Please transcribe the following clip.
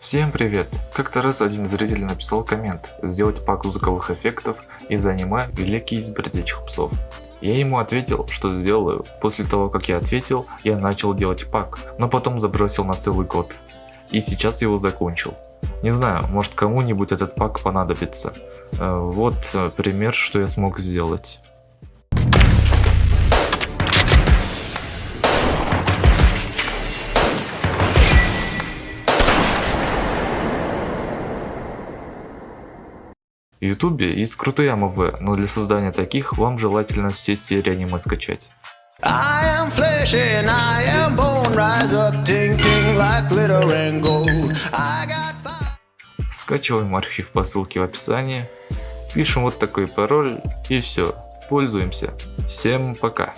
Всем привет! Как-то раз один зритель написал коммент «Сделать пак звуковых эффектов из аниме «Великий из бродячих псов». Я ему ответил, что сделаю. После того, как я ответил, я начал делать пак, но потом забросил на целый год. И сейчас его закончил. Не знаю, может кому-нибудь этот пак понадобится. Э, вот э, пример, что я смог сделать. В ютубе есть крутые АМВ, но для создания таких вам желательно все серии аниме скачать. Скачиваем архив по ссылке в описании, пишем вот такой пароль и все, пользуемся. Всем пока!